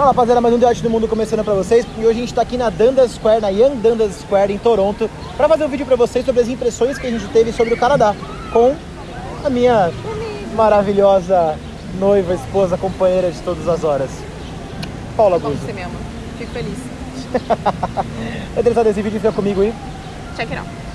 Fala rapaziada, mais um Debate do Mundo começando pra vocês e hoje a gente tá aqui na Dundas Square, na Young Dundas Square em Toronto pra fazer um vídeo pra vocês sobre as impressões que a gente teve sobre o Canadá com a minha maravilhosa noiva, esposa, companheira de todas as horas, Paula Como Guzzo. você me ama. Fico feliz. Tá interessado nesse vídeo? Fica comigo aí. Check it out.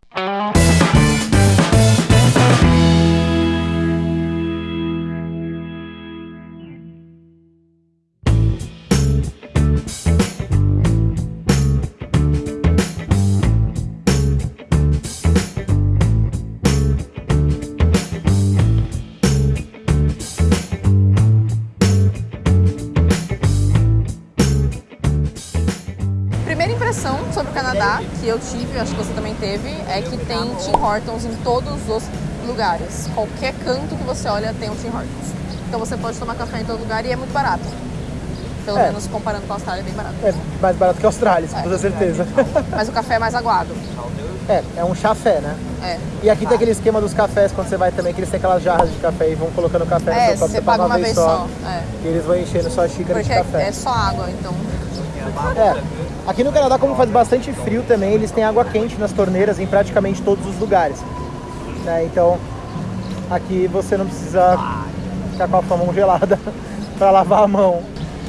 Primeira impressão sobre o Canadá que eu tive, acho que você também teve, é que tem Tim Hortons em todos os lugares. Qualquer canto que você olha tem um Tim Hortons. Então você pode tomar café em todo lugar e é muito barato. Pelo É. menos comparando com a Austrália, é bem barato. É mais barato que a Austrália, com É. toda certeza. Mas o café é mais aguado. É, é um chafé, né? É. E aqui tem aquele esquema dos cafés, quando você vai também, que eles têm aquelas jarras de café e vão colocando café no É, seu copo, você paga uma vez só. É. E eles vão enchendo só a xícara Porque de café. é, é só água, então. É. Aqui no Canadá, como faz bastante frio também, eles têm água quente nas torneiras em praticamente todos os lugares. Né? Então, aqui você não precisa ficar com a sua mão gelada para lavar a mão.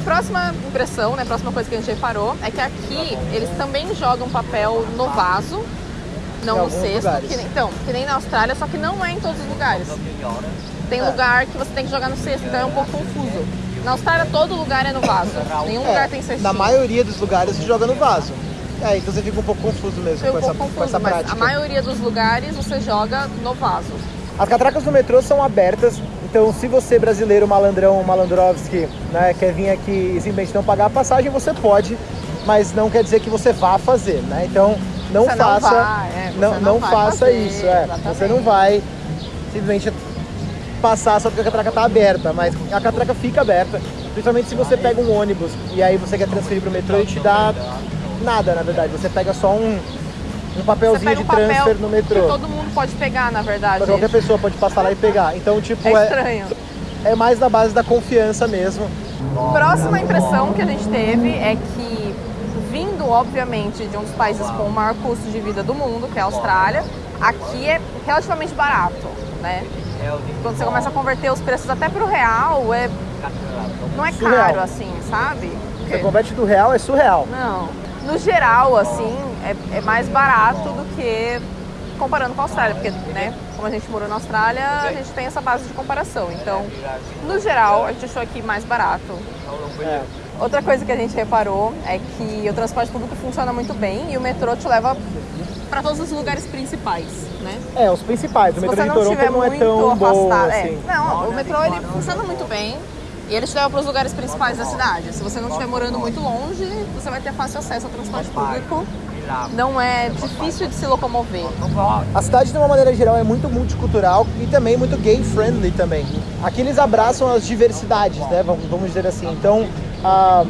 Próxima impressão, né? Próxima coisa que a gente reparou é que aqui eles também jogam papel no vaso, não no cesto. Que nem, então, que nem na Austrália, só que não é em todos os lugares. Tem É. lugar que você tem que jogar no cesto, então é um pouco confuso. Na Austrália todo lugar é no vaso. Nenhum É, lugar tem cestinho. na maioria dos lugares você joga no vaso. É, então você fica um pouco confuso mesmo com, um essa, pouco com essa confuso, prática. a maioria dos lugares você joga no vaso. As catracas do metrô são abertas, então se você brasileiro, malandrão, malandrovski, né, quer vir aqui e simplesmente não pagar a passagem, você pode, mas não quer dizer que você vá fazer, né? Então não Você não faça, vai, é, não, não não faça fazer, isso, é. Você não vai simplesmente passar só porque a catraca tá aberta, mas a catraca fica aberta, principalmente se você pega um ônibus e aí você quer transferir pro metrô e te dá nada, na verdade, você pega só um, um papelzinho pega de um papel transfer no metrô. que todo mundo pode pegar, na verdade. Mas qualquer pessoa pode passar lá e pegar. Então, tipo, É é, estranho. é mais da base da confiança mesmo. Próxima impressão que a gente teve é que, vindo obviamente de um dos países com o maior custo de vida do mundo, que é a Austrália, aqui é relativamente barato, né? Quando você começa a converter os preços até pro real, é não é Surreal. caro assim, sabe? Você converte do real, é surreal. Não. No geral, assim, é, é mais barato do que comparando com a Austrália, porque, né, como a gente morou na Austrália, a gente tem essa base de comparação. Então, no geral, a gente achou aqui mais barato. É. Outra coisa que a gente reparou é que o transporte público funciona muito bem e o metrô te leva para todos os lugares principais, né? É, os principais. O Se metrô você de não Toronto estiver não é muito tão bom afastado, é, assim. não, o metrô ele funciona muito bem e ele te leva para os lugares principais da cidade. Se você não estiver morando muito longe, você vai ter fácil acesso ao transporte público. Não é difícil de se locomover. A cidade, de uma maneira geral, é muito multicultural e também muito gay-friendly também. Aqui eles abraçam as diversidades, né? Vamos dizer assim. Então, ah,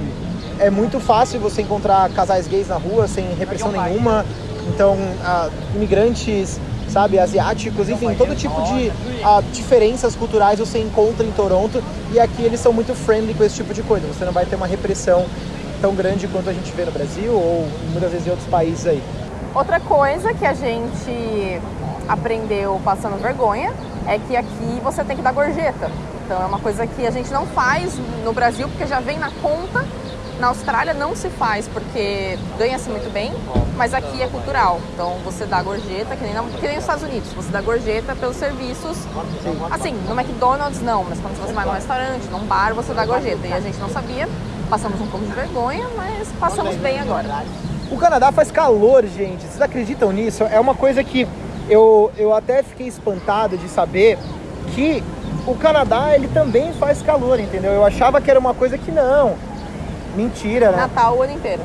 é muito fácil você encontrar casais gays na rua sem repressão nenhuma. Então, ah, imigrantes, sabe, asiáticos, enfim, todo tipo de ah, diferenças culturais você encontra em Toronto. E aqui eles são muito friendly com esse tipo de coisa. Você não vai ter uma repressão tão grande quanto a gente vê no Brasil ou muitas vezes em outros países aí. Outra coisa que a gente aprendeu passando vergonha é que aqui você tem que dar gorjeta. Então é uma coisa que a gente não faz no Brasil porque já vem na conta. Na Austrália não se faz porque ganha-se muito bem, mas aqui é cultural. Então você dá gorjeta, que nem, na, que nem nos Estados Unidos, você dá gorjeta pelos serviços. Assim, no McDonald's não, mas quando você vai num restaurante, num bar, você dá gorjeta. E a gente não sabia, passamos um pouco de vergonha, mas passamos bem agora. O Canadá faz calor, gente. Vocês acreditam nisso? É uma coisa que eu, eu até fiquei espantado de saber que o Canadá ele também faz calor, entendeu? Eu achava que era uma coisa que não. Mentira, né? Natal o ano inteiro.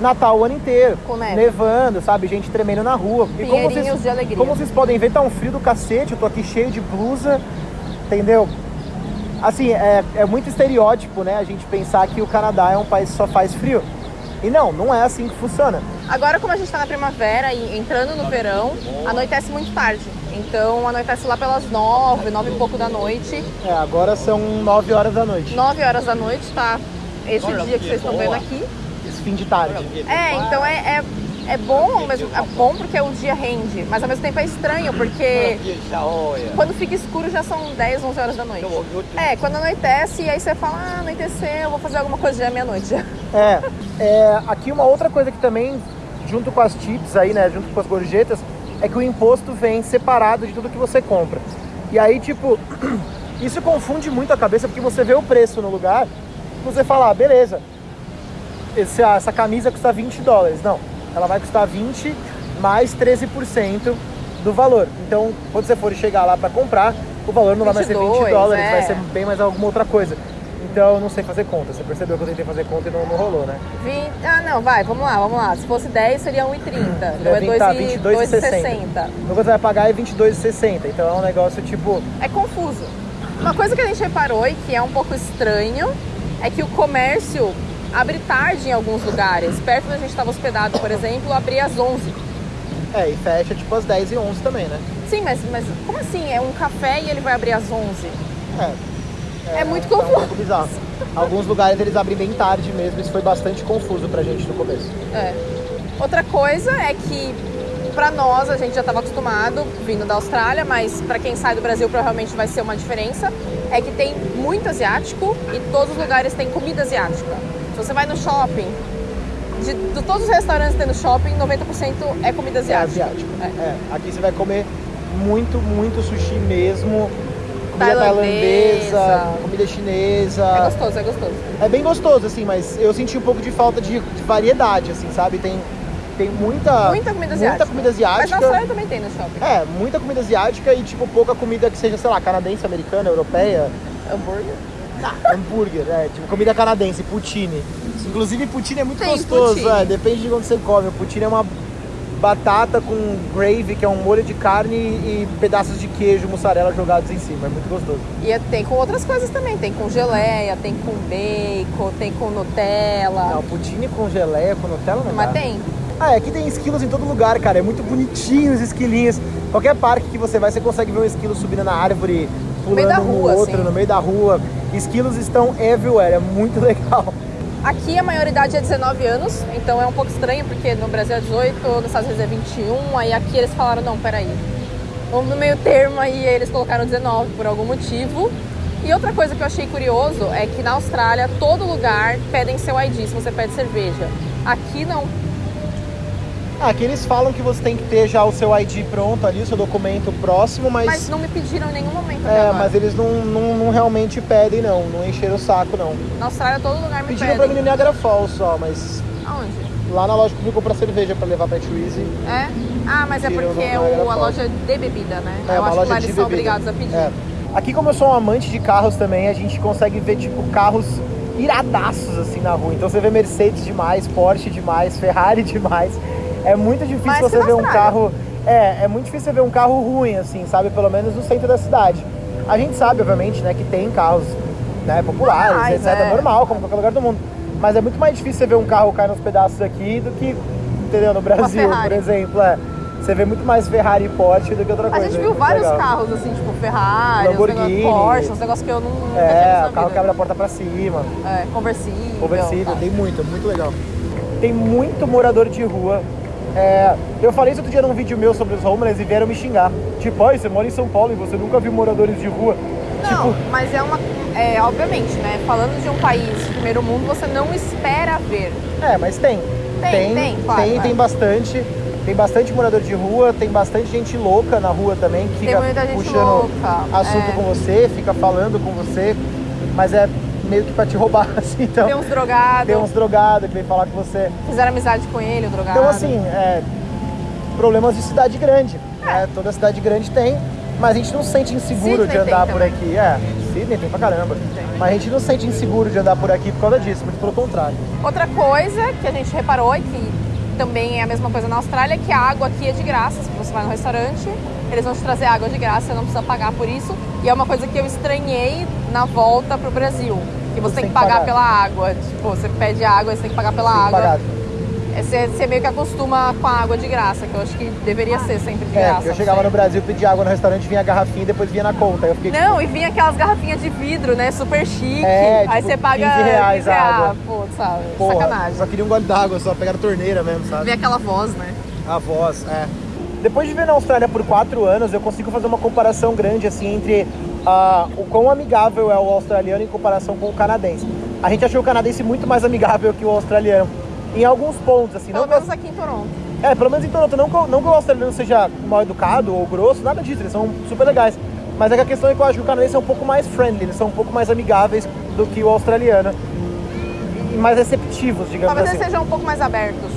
Natal o ano inteiro. Com neve. Nevando, sabe? Gente tremendo na rua. E como vocês, de alegria. como vocês podem ver, tá um frio do cacete. Eu tô aqui cheio de blusa, entendeu? Assim, é, é muito estereótipo, né? A gente pensar que o Canadá é um país que só faz frio. E não, não é assim que funciona. Agora, como a gente está na primavera e entrando no verão, anoitece muito tarde. Então, anoitece lá pelas nove, nove e pouco da noite. É, agora são 9 horas da noite. Nove horas da noite tá esse dia que vocês estão vendo aqui. Esse fim de tarde. É, então é, é, é bom, mas é bom porque o dia rende, mas ao mesmo tempo é estranho, porque quando fica escuro já são 10, 11 horas da noite. É, quando anoitece, e aí você fala, ah, anoiteceu, eu vou fazer alguma coisa já é meia-noite. É, é, aqui uma outra coisa que também, junto com as chips aí, né, junto com as gorjetas, é que o imposto vem separado de tudo que você compra. E aí, tipo, isso confunde muito a cabeça, porque você vê o preço no lugar, você fala, ah, beleza, esse, ah, essa camisa custa 20 dólares. Não, ela vai custar 20 mais 13% do valor. Então, quando você for chegar lá para comprar, o valor não vai mais ser 20 dólares, é. vai ser bem mais alguma outra coisa. Então, eu não sei fazer conta. Você percebeu que eu tentei fazer conta e não, não rolou, né? 20, ah, não, vai, vamos lá, vamos lá. Se fosse 10, seria 1,30. Então é Deve tá 2,60. 22,60. No que você vai pagar é 22,60. Então é um negócio tipo. É confuso. Uma coisa que a gente reparou e que é um pouco estranho é que o comércio abre tarde em alguns lugares. Perto da gente estava hospedado, por exemplo, abria às 11. É, e fecha tipo às 10 e 11 também, né? Sim, mas, mas como assim? É um café e ele vai abrir às 11? É. É muito tá um confuso. pouco bizarro. Alguns lugares eles abrem bem tarde mesmo, isso foi bastante confuso pra gente no começo. É. Outra coisa é que pra nós a gente já estava acostumado vindo da Austrália, mas pra quem sai do Brasil provavelmente vai ser uma diferença, é que tem muito asiático e todos os lugares têm comida asiática. Se você vai no shopping, de, de todos os restaurantes que tem no shopping, 90% é comida É asiática. asiático. É. É, aqui você vai comer muito, muito sushi mesmo. Comida Tailandesa. tailandesa, comida chinesa. É gostoso, é gostoso. É bem gostoso, assim, mas eu senti um pouco de falta de, de variedade, assim, sabe? Tem, tem muita, Muita comida asiática. Muita comida Mas na asiática. Austrália também tem no shopping. É, muita comida asiática e, tipo, pouca comida que seja, sei lá, canadense, americana, europeia. Hambúrguer. hambúrguer, é, tipo, comida canadense, poutine. Inclusive, poutine é muito Tem gostoso, é, depende de onde você come. O poutine é uma batata com gravy, que é um molho de carne e pedaços de queijo, mussarela jogados em cima. É muito gostoso. E é- tem com outras coisas também. Tem com geleia, tem com bacon, tem com Nutella. Não, poutine com geleia, com Nutella não Mas dá. tem. Ah, é, aqui tem esquilos em todo lugar, cara. É muito bonitinho os esquilinhos. Qualquer parque que você vai, você consegue ver um esquilo subindo na árvore, pulando meio da um rua, no outro, assim. no meio da rua. Esquilos estão everywhere, é muito legal. Aqui a maioridade é 19 anos, então é um pouco estranho, porque no Brasil é 18, nos Estados Unidos é 21, aí aqui eles falaram, não, peraí. Vamos no meio termo aí, eles colocaram 19 por algum motivo. E outra coisa que eu achei curioso é que na Austrália, todo lugar pedem seu ID se você pede cerveja. Aqui não. Ah, aqui eles falam que você tem que ter já o seu ID pronto ali, o seu documento próximo, mas. Mas não me pediram em nenhum momento é, mas eles não, não, não realmente pedem, não. Não encheram o saco, não. Na Austrália, todo lugar me Pediram pra mim pedem. no Niagara Falls só, mas Aonde? lá na loja que eu comprar cerveja pra levar pra Twizy. É? Ah, mas é Pediram porque é o, a loja de bebida, né? É, eu uma acho loja que lá eles são obrigados a pedir. É. Aqui, como eu sou um amante de carros também, a gente consegue ver, tipo, carros iradaços, assim, na rua. Então você vê Mercedes demais, Porsche demais, Ferrari demais. É muito difícil que você na ver um carro... É, é muito difícil você ver um carro ruim, assim, sabe? Pelo menos no centro da cidade. A gente sabe, obviamente, né, que tem carros né, populares, Normais, etc. é. Normal, como em qualquer lugar do mundo. Mas é muito mais difícil você ver um carro cair nos pedaços aqui do que, entendeu? No Brasil, por exemplo. É. Você vê muito mais Ferrari e Porsche do que outra A coisa. gente é viu vários legal. carros, assim, tipo Ferrari, uns Lamborghini. Porsche, uns negócios que eu não, É, o carro que vida. abre a porta pra cima, É, conversível. conversível, tá. tem muito, muito legal. Tem muito morador de rua. É, eu falei isso outro dia num vídeo meu sobre os homeless e vieram me xingar. Tipo, ó, você mora em São Paulo e você nunca viu moradores de rua. Não, Tipo, mas é uma. É, obviamente, né? Falando de um país de primeiro mundo, você não espera ver. é, mas tem. Tem, tem, claro, tem, é. tem bastante. Tem bastante morador de rua, tem bastante gente louca na rua também, que Tem fica puxando louca, assunto é. com você, fica falando com você, mas é meio que pra te roubar, assim, então. Tem uns drogados, Tem uns drogados que vem falar com você. fizeram amizade com ele, o drogado. Então, assim, é, problemas de cidade grande. né? Toda cidade grande tem, mas a gente não se sente inseguro de andar tem por aqui. É, Sydney tem pra caramba. Mas a gente não se sente inseguro de andar por aqui por causa disso, muito pelo contrário. Outra coisa que a gente reparou e que também é a mesma coisa na Austrália é que a água aqui é de graça. Se você vai no restaurante, eles vão te trazer água de graça, você não precisa pagar por isso. E é uma coisa que eu estranhei na volta pro Brasil. Que você, tem que pagar, pela água. Tipo, você pede água e você tem que pagar pela água. pagar. É, Você, você meio que acostuma com a água de graça, que eu acho que deveria ser sempre de É, graça. eu chegava no Brasil, pedia água no restaurante, vinha a garrafinha e depois vinha na conta. Eu fiquei. Não, e vinha aquelas garrafinhas de vidro, né? Super chique. É, Aí tipo, você paga 15 reais a água. Pô, sabe? Porra, Sacanagem. Só queria um gole d'água, só pegar a torneira mesmo, sabe? Vê aquela voz, né? A voz, é. Depois de viver na Austrália por quatro anos, eu consigo fazer uma comparação grande assim entre ah, o quão amigável é o australiano em comparação com o canadense. A gente achou o canadense muito mais amigável que o australiano. Em alguns pontos, assim. Pelo Não que, menos aqui em Toronto. é, pelo menos em Toronto. Não que, o- não que o australiano seja mal educado ou grosso, nada disso. Eles são super legais. Mas é que a questão é que eu acho que o canadense é um pouco mais friendly. Eles são um pouco mais amigáveis do que o australiano. E mais receptivos, digamos Talvez assim. eles sejam um pouco mais abertos.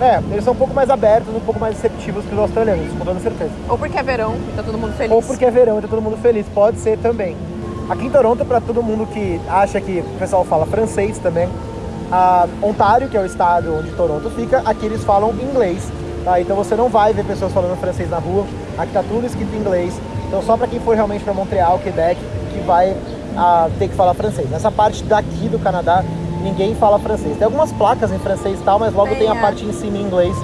É, eles são um pouco mais abertos, um pouco mais receptivos que os australianos, com toda certeza. Ou porque é verão e tá todo mundo feliz. Ou porque é verão e tá todo mundo feliz, pode ser também. Aqui em Toronto, para todo mundo que acha que o pessoal fala francês também, a Ontário, que é o estado onde Toronto fica, aqui eles falam inglês, tá? Então você não vai ver pessoas falando francês na rua, aqui tá tudo escrito em inglês. Então só para quem for realmente para Montreal, Quebec, que vai ah, ter que falar francês. Nessa parte daqui do Canadá, ninguém fala francês. Tem algumas placas em francês e tal, mas logo Tem, tem a é. parte em cima em inglês,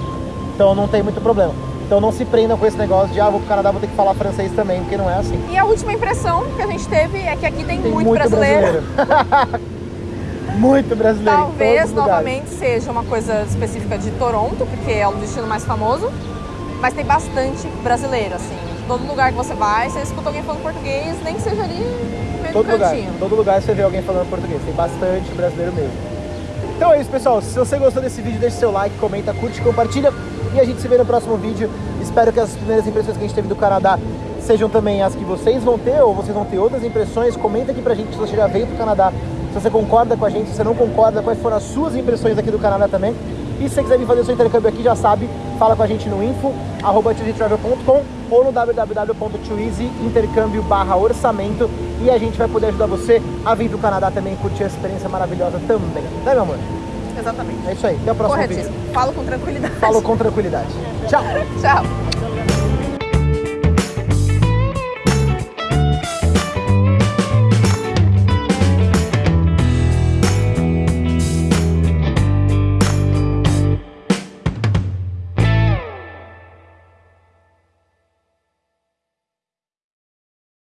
então não tem muito problema. Então não se prendam com esse negócio de, ah, vou pro Canadá, vou ter que falar francês também, porque não é assim. E a última impressão que a gente teve é que aqui tem, Tem muito, brasileiro. muito brasileiro. em todos Talvez os lugares. novamente seja uma coisa específica de Toronto, porque é o destino mais famoso, mas tem bastante brasileiro, assim. Todo lugar que você vai, você escuta alguém falando português, nem que seja ali Todo do lugar, todo lugar você vê alguém falando português. Tem bastante brasileiro mesmo. Então é isso, pessoal. Se você gostou desse vídeo, deixa seu like, comenta, curte, compartilha. E a gente se vê no próximo vídeo. Espero que as primeiras impressões que a gente teve do Canadá sejam também as que vocês vão ter, ou vocês vão ter outras impressões. Comenta aqui pra gente se você já veio pro Canadá, se você concorda com a gente, se você não concorda, quais foram as suas impressões aqui do Canadá também. E se você quiser vir fazer o seu intercâmbio aqui, já sabe, fala com a gente no info, arroba ou no www.twoeasyintercâmbio barra orçamento e a gente vai poder ajudar você a vir pro Canadá também e curtir a experiência maravilhosa também. Né, meu amor? Exatamente. É isso aí. Até o próximo vídeo. Corretíssimo. Falo com tranquilidade. Falo com tranquilidade. Tchau! Tchau.